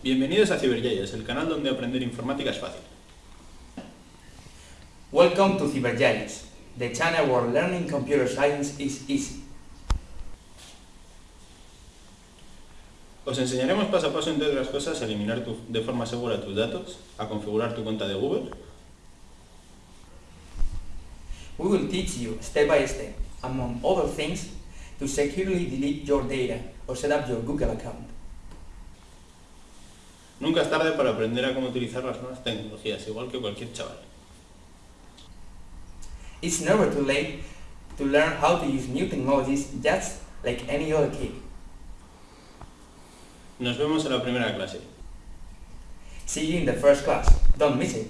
Bienvenidos a CiberGiants, el canal donde aprender informática es fácil. Welcome to CyberGiants, the channel where learning computer science is easy. Os enseñaremos paso a paso, entre otras cosas, a eliminar de forma segura tus datos, a configurar tu cuenta de Google, We will teach you step by step, among other things, to securely delete your data or set up your Google account. Nunca es tarde para aprender a cómo utilizar las nuevas tecnologías, igual que cualquier chaval. It's never too late to learn how to use new technologies just like any other kid. Nos vemos en la primera clase. See you in the first class. Don't miss it.